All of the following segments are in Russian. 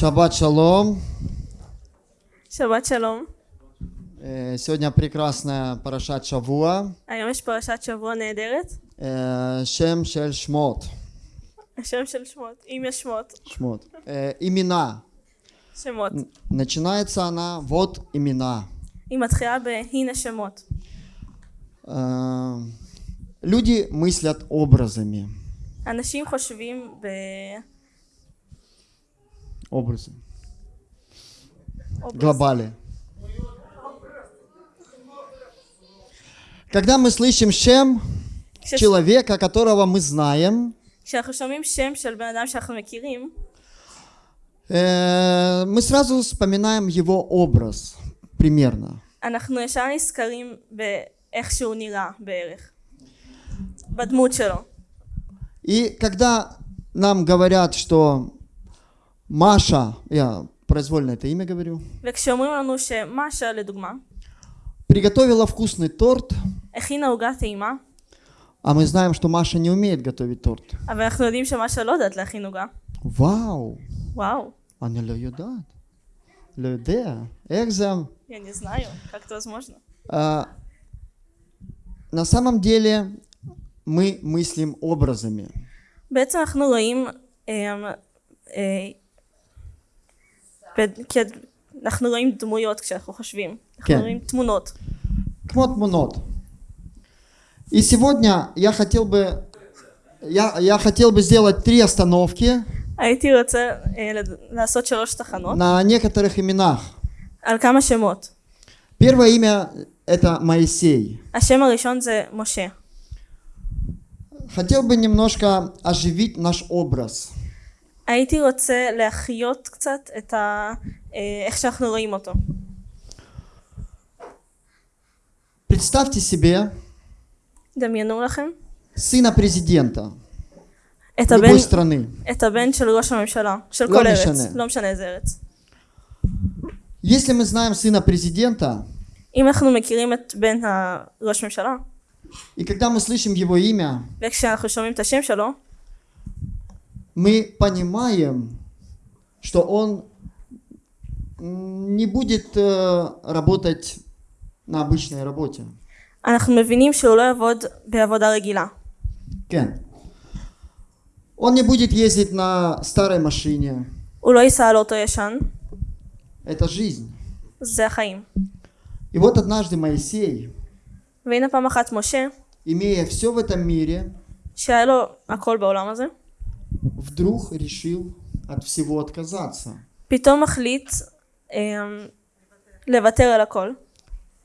Шаббат шалом. שבת שלום. Э, Сегодня прекрасная парашат Шавуа. היום יש פרשת שבוע נהדרת. Э, Шем шель шмот. השם של שמות. אם יש שמות. Шмот. Э, Имена. שמות. Начинается она вот имена. היא מתחילה בהנה שמות. Э, Люди мыслят образами. אנשים חושבים ב... Образы. Образ. Глобали. Когда мы слышим «шем» человека, которого мы знаем, э, мы сразу вспоминаем его образ примерно. И когда нам говорят, что Маша, я произвольно это имя говорю, וכשאומרים לנו שמשה, לדוגמה, приготовила вкусный торт, הכינה עוגה טעימה, а мы знаем, что Маша не умеет готовить торт. אבל אנחנו יודעים שמשה לא יודעת להכין עוגה. וואו, וואו, она לא יודעת. לא יודע. איך זה? я не знаю, как это возможно. А, на самом деле мы мыслим образами. בעצם אנחנו רואים, אה, אה, בד- כ- אנחנו רואים דמויות כשאנחנו חושבים. אנחנו כן. רואים תמונות. כמו תמונות. И сегодня я хотел бы, я, я хотел бы сделать три остановки הייתי רוצה אה, לד- לעשות שלוש תחנות на некоторых именах. על כמה שמות. Первое имя это Моисей. השם הראשון זה משה. Хотел бы немножко оживить наш образ. הייתי רוצה להחיות קצת את ה... אה, איך שאנחנו רואים אותו. Представьте себе דמיינו לכם сына президента את הבן, любой страны. את הבן של ראש הממשלה, של לא כל ארץ, משנה. לא משנה איזה ארץ. Если мы знаем сына президента, אם אנחנו מכירים את בן הראש ממשלה, и когда мы слышим его имя, וכשאנחנו שומעים את השם שלו, мы понимаем, что он м, не будет э, работать на обычной работе. אנחנו מבינים שהוא לא יעבוד בעבודה רגילה. Кен. Он не будет ездить на старой машине. הוא לא ייסע על אוטו ישן, Это жизнь. זה החיים. И вот однажды Моисей, והנה פעם אחת משה, имея все в этом мире, שהיה לו הכל בעולם הזה, вдруг решил от всего отказаться. פתאום מחליט אה, לוותר על הכל,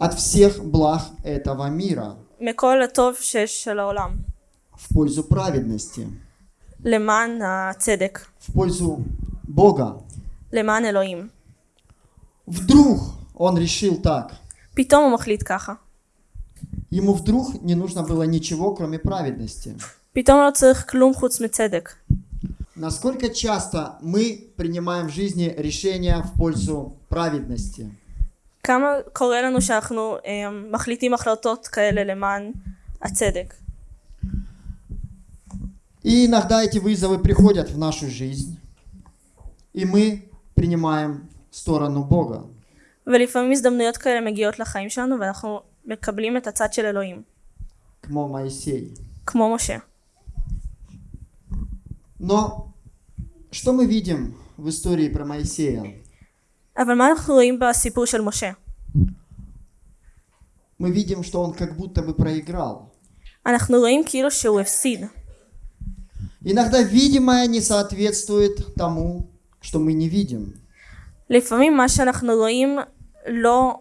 От всех благ этого мира מכל הטוב שיש של העולם, в пользу праведности, למען הצדק, в пользу Бога. למען אלוהים. Вдруг он решил так. פתאום הוא מחליט ככה. Ему вдруг не нужно было ничего, кроме праведности. פתאום לא צריך כלום חוץ מצדק. Насколько часто мы принимаем в жизни решения в пользу праведности? כמה קורה לנו שאנחנו אה, מחליטים החלטות כאלה למען הצדק. И иногда эти вызовы приходят в нашу жизнь, и мы принимаем сторону Бога. ולפעמים הזדמנויות כאלה מגיעות לחיים שלנו ואנחנו מקבלים את הצד של אלוהים, כמו Моисей. כמו משה. Но что мы видим в истории про Моисея? אבל מה אנחנו רואים בסיפור של משה? Мы видим, что он как будто бы проиграл. אנחנו רואים כאילו שהוא הפסיד. Иногда видимое не соответствует тому, что мы не видим. לפעמים מה שאנחנו רואים לא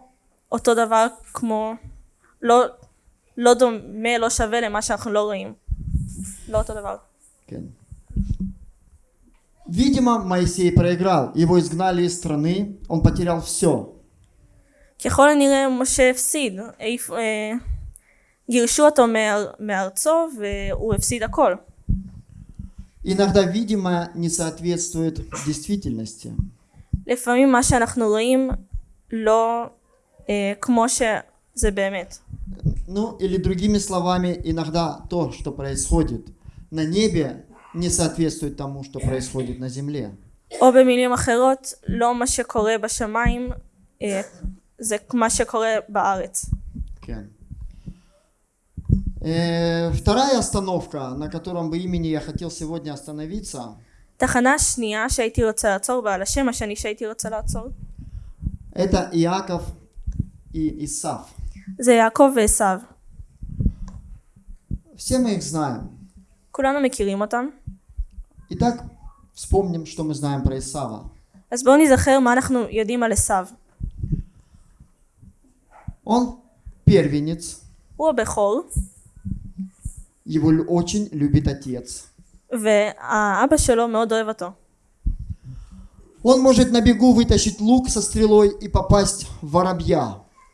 אותו דבר כמו, לא, לא דומה, לא שווה למה שאנחנו לא רואים. לא אותו דבר. Кен. Видимо, Моисей проиграл. Его изгнали из страны, он потерял все. ככל הנראה משה הפסיד, העיף- אה, גירשו אותו מאר, מארצו והוא הפסיד הכל. Иногда видимое не соответствует действительности. לפעמים מה שאנחנו רואים לא אה, כמו שזה באמת. Ну, или другими словами, иногда то, что происходит на небе, не соответствует тому, что происходит на земле. או במילים אחרות, לא מה שקורה בשמיים, אה, זה מה שקורה בארץ. Кен. Э, Вторая остановка, на котором бы имени я хотел сегодня остановиться, תחנה שנייה שהייתי רוצה לעצור בה, על השם השני שהייתי רוצה לעצור, это Иаков и Исав. זה יעקב ועשו. Все мы их знаем. כולנו מכירים אותם. Итак, вспомним, что мы знаем про Исава. אז בואו נזכר מה אנחנו יודעים על עשו. Он первенец, הוא הבכור, его лю- очень любит отец. והאבא שלו מאוד אוהב אותו. Он может на бегу вытащить лук со стрелой и попасть в воробья.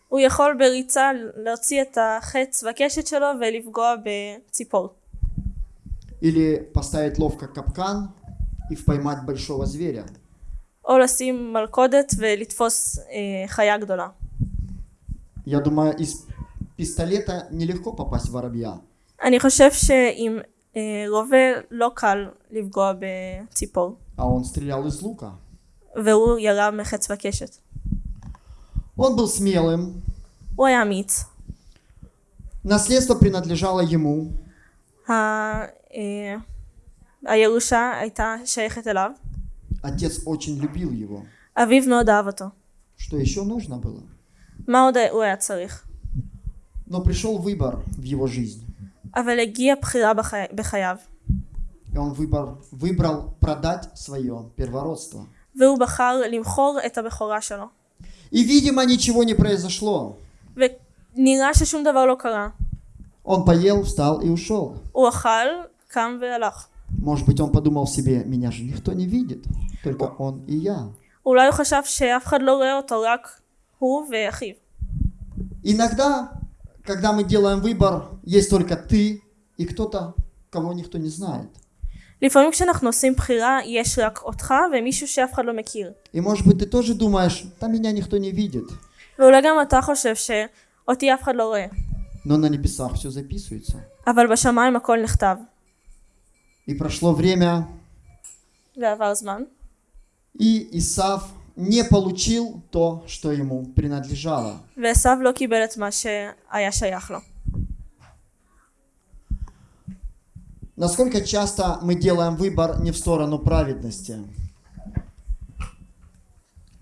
הוא יכול בריצה להוציא את החץ והקשת שלו ולפגוע בציפור. Или поставить ловко капкан и поймать большого зверя. או לשים מלכודת ולתפוס אה, חיה גדולה. Я думаю, из пистолета нелегко попасть в воробья. אני חושב שעם אה, רובה לא קל לפגוע בציפור. А он стрелял из лука. והוא ירה מחץ וקשת. Он был смелым. הוא היה אמיץ. Наследство принадлежало ему. ה... אה, הירושה הייתה שייכת אליו. Отец очень любил его. אביו מאוד אהב אותו. Что еще нужно было? מה עוד הוא היה צריך? Но пришел выбор в его жизнь. אבל הגיעה בחירה בחי... בחייו. И он выбор, выбрал продать свое первородство. והוא בחר למכור את הבכורה שלו. И, видимо, ничего не произошло. ונראה ששום דבר לא קרה. Он поел, встал и ушел. הוא אכל, קם והלך. Может быть, он подумал себе, меня же никто не видит, только он и я. אולי הוא חשב שאף אחד לא רואה אותו, רק הוא ואחיו. Иногда, когда мы делаем выбор, есть только ты и кто-то, кого никто не знает. לפעמים כשאנחנו עושים בחירה, יש רק אותך ומישהו שאף אחד לא מכיר. И может быть, ты тоже думаешь, там меня никто не видит. ואולי גם אתה חושב שאותי אף אחד לא רואה. Но на небесах все записывается. אבל בשמיים הכל נכתב. И прошло время, ועבר זמן. и Исав не получил то, что ему принадлежало. ועשו לא קיבל את מה שהיה שייך לו. Насколько часто мы делаем выбор не в сторону праведности?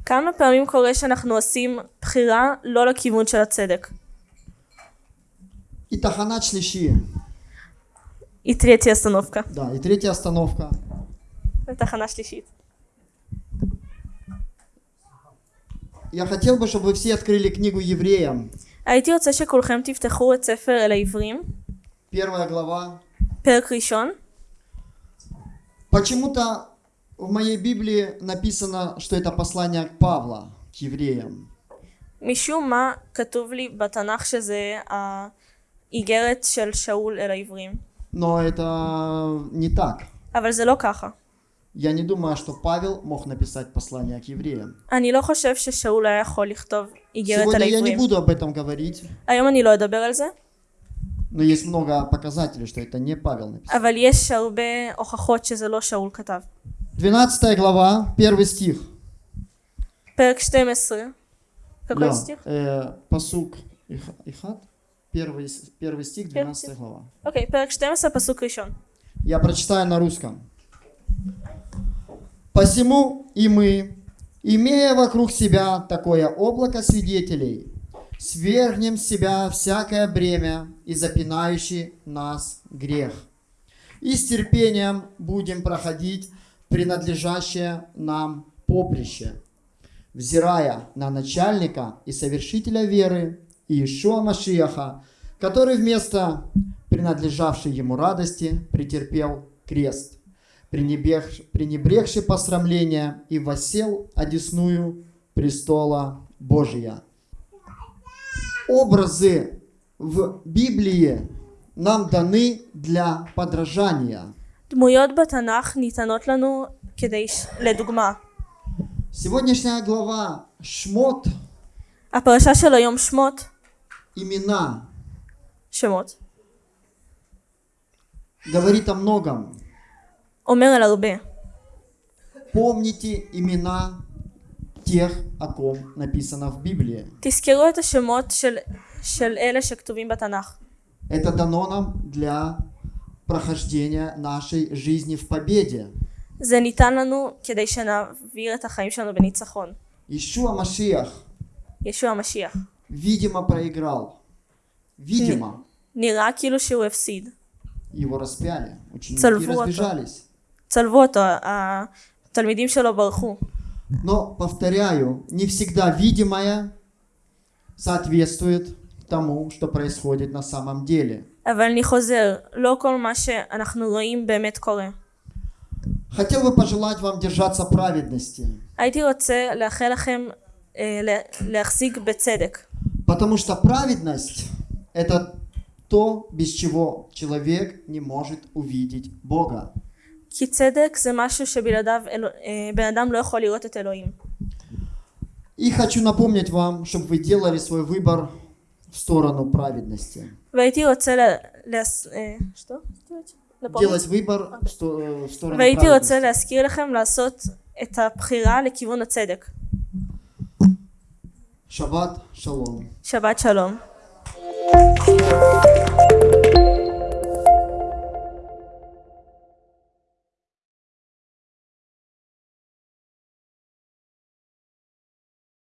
כמה פעמים קורה שאנחנו עושים בחירה לא לכיוון של הצדק. И тахана шлиши. היא תהיה אסטנופקה. Да, и третья остановка. ותחנה שלישית. Я хотел бы, чтобы вы все открыли книгу евреям. הייתי רוצה שכולכם תפתחו את ספר אל העברים, Первая глава. פרק ראשון. Почему-то в моей Библии написано, что это послание к Павла, к евреям. משום מה כתוב לי בתנ"ך שזה האיגרת של שאול אל העברים. Но это не так. אבל זה לא ככה. Я не думаю, что Павел мог написать послание к евреям. אני לא חושב ששאול היה יכול לכתוב איגרת על Сегодня я не העברים. буду об этом говорить, היום אני לא אדבר על זה, но есть много показателей, что это не Павел написал. אבל יש הרבה הוכחות שזה לא שאול כתב. 12 глава, первый стих. פרק 12. какой Да, стих? э, посук Их- Ихат, Первый, первый стих, 12 глава. Окей, okay, прочитаем со посылка еще. Я прочитаю на русском. «Посему и мы, имея вокруг себя такое облако свидетелей, свергнем с себя всякое бремя и запинающий нас грех, и с терпением будем проходить принадлежащее нам поприще, взирая на начальника и совершителя веры, Иешуа Машиаха, который вместо принадлежавшей ему радости претерпел крест, пренебрег- пренебрегший посрамление и воссел одесную престола Божия. Образы в Библии нам даны для подражания. דמויות בתנ"ך ניתנות לנו כדי, ש- לדוגמה, Сегодняшняя глава Шмот, הפרשה של היום שמות, имена, שמות, говорит о многом. אומר על הרבה. помните имена тех, о ком написано в Библии. תזכרו את השמות של, של אלה שכתובים בתנ"ך. Это дано нам для прохождения нашей жизни в победе. זה ניתן לנו כדי שנעביר את החיים שלנו בניצחון. Ишуа Машиах, ישוע המשיח. видимо, проиграл. Видимо, נראה כאילו שהוא הפסיד. его распяли. Ученики Царь вот он. разбежались. צלבו אותו, התלמידים שלו ברחו. Но, повторяю, не всегда видимое соответствует тому, что происходит на самом деле. אבל אני חוזר, לא כל מה שאנחנו רואים באמת קורה. Хотел бы пожелать вам держаться праведности, הייתי רוצה לאחל לכם אה, לה- להחזיק בצדק. потому что праведность – это то, без чего человек не может увидеть Бога. כי צדק זה משהו שבלעדיו אלו- אה, בן אדם לא יכול לראות את אלוהים. И хочу напомнить вам, чтобы вы делали свой выбор в сторону праведности. והייתי רוצה ל... להס... אה, שטו? לפרוץ? Делать выбор в сто- в сторону והייתי רוצה праведности. להזכיר לכם לעשות את הבחירה לכיוון הצדק. שבת שלום. שבת שלום.